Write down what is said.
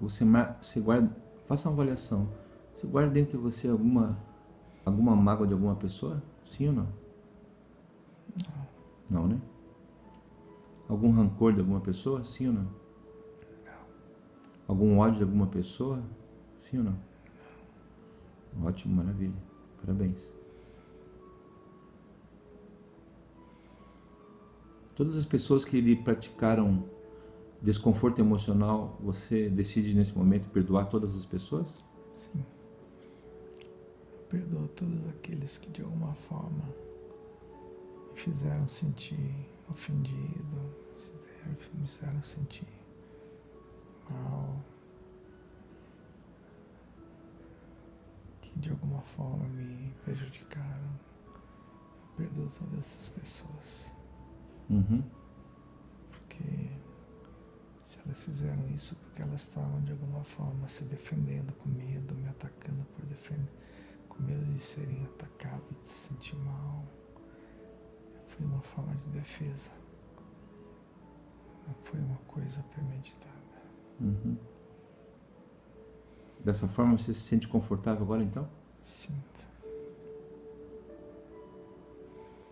você, você guarda, faça uma avaliação. Você guarda dentro de você alguma, alguma mágoa de alguma pessoa? Sim ou não? Não. Não, né? Algum rancor de alguma pessoa? Sim ou não? Não. Algum ódio de alguma pessoa? Sim ou não? Não. Ótimo, maravilha. Parabéns. Todas as pessoas que lhe praticaram desconforto emocional, você decide nesse momento perdoar todas as pessoas? Sim. Eu perdoo todos aqueles que de alguma forma me fizeram sentir ofendido, me fizeram sentir mal, que de alguma forma me prejudicaram. Eu perdoo todas essas pessoas. Uhum. Elas fizeram isso porque elas estavam de alguma forma se defendendo com medo, me atacando por defender, com medo de serem atacadas, de se sentir mal. Foi uma forma de defesa. Não foi uma coisa premeditada. Uhum. Dessa forma você se sente confortável agora então? Sinto.